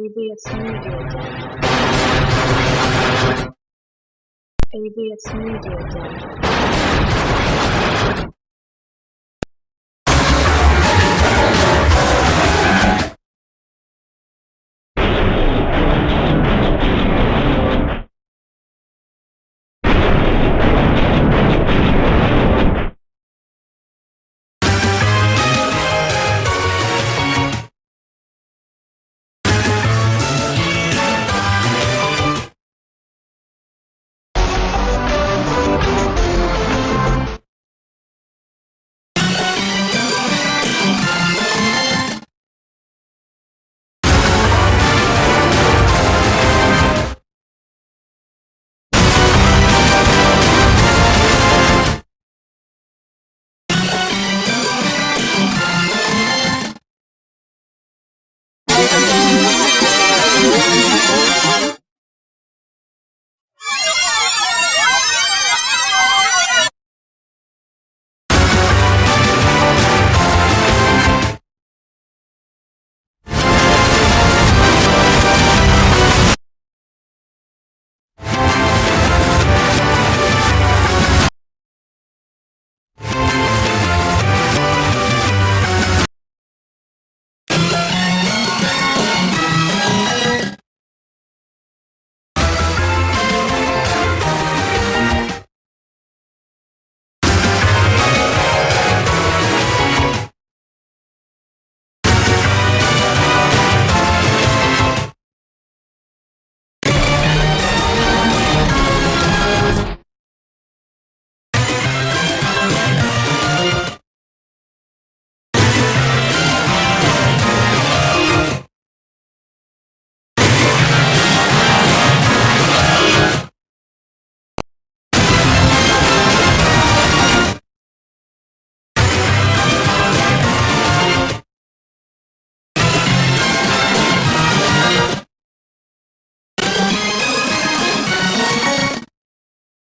AVS Media Day. AVS Media Day.